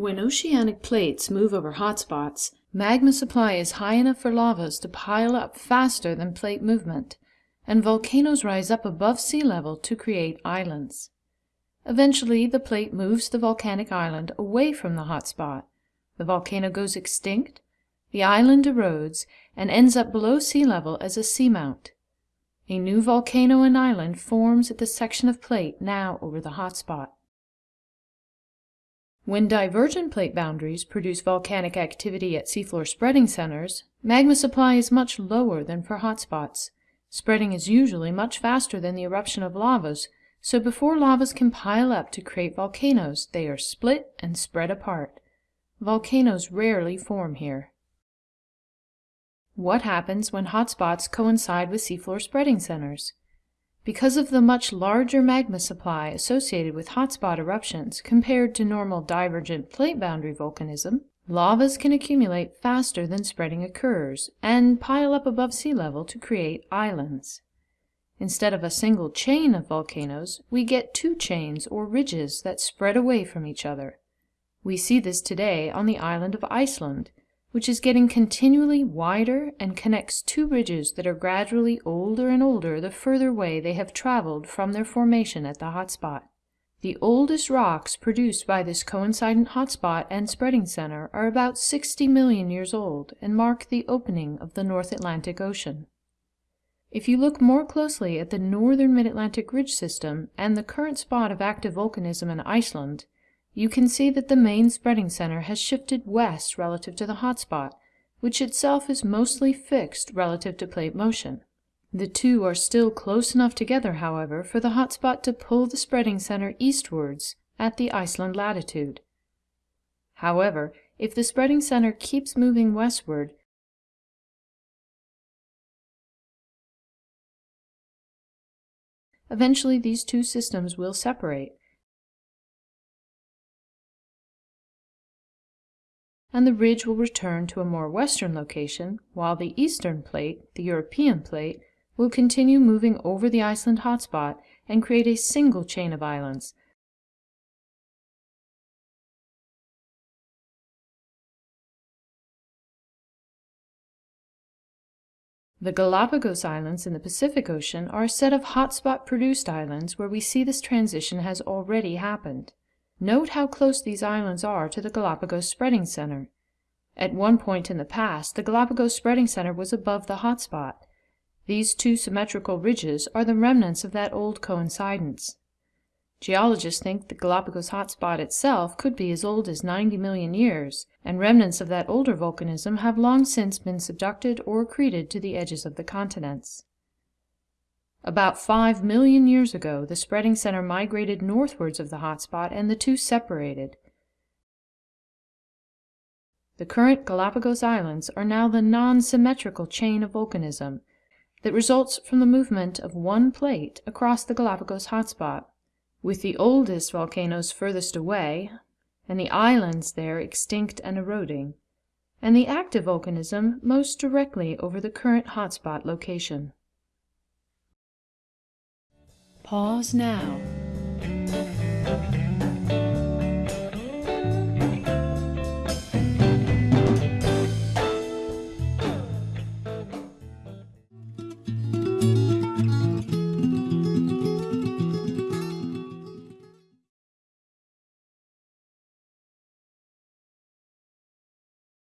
oceanic plates move over hotspots, magma supply is high enough for lavas to pile up faster than plate movement, and volcanoes rise up above sea level to create islands. Eventually, the plate moves the volcanic island away from the hotspot. The volcano goes extinct, the island erodes, and ends up below sea level as a seamount. A new volcano and island forms at the section of plate now over the hotspot. When divergent plate boundaries produce volcanic activity at seafloor spreading centers, magma supply is much lower than for hotspots. Spreading is usually much faster than the eruption of lavas, so before lavas can pile up to create volcanoes, they are split and spread apart. Volcanoes rarely form here. What happens when hotspots coincide with seafloor spreading centers? Because of the much larger magma supply associated with hotspot eruptions compared to normal divergent plate boundary volcanism, lavas can accumulate faster than spreading occurs and pile up above sea level to create islands. Instead of a single chain of volcanoes, we get two chains or ridges that spread away from each other. We see this today on the island of Iceland, which is getting continually wider and connects two ridges that are gradually older and older the further way they have traveled from their formation at the hotspot. The oldest rocks produced by this coincident hotspot and spreading center are about 60 million years old and mark the opening of the North Atlantic Ocean. If you look more closely at the northern mid-Atlantic ridge system and the current spot of active volcanism in Iceland, you can see that the main spreading center has shifted west relative to the hotspot, which itself is mostly fixed relative to plate motion. The two are still close enough together, however, for the hotspot to pull the spreading center eastwards at the Iceland latitude. However, if the spreading center keeps moving westward, eventually these two systems will separate, and the ridge will return to a more western location, while the eastern plate, the European plate, will continue moving over the Iceland hotspot and create a single chain of islands. The Galapagos Islands in the Pacific Ocean are a set of hotspot-produced islands where we see this transition has already happened. Note how close these islands are to the Galapagos Spreading Center. At one point in the past, the Galapagos Spreading Center was above the hotspot. These two symmetrical ridges are the remnants of that old coincidence. Geologists think the Galapagos hotspot itself could be as old as 90 million years, and remnants of that older volcanism have long since been subducted or accreted to the edges of the continents. About 5 million years ago, the spreading center migrated northwards of the hotspot and the two separated. The current Galapagos Islands are now the non-symmetrical chain of volcanism that results from the movement of one plate across the Galapagos hotspot, with the oldest volcanoes furthest away, and the islands there extinct and eroding, and the active volcanism most directly over the current hotspot location. Pause now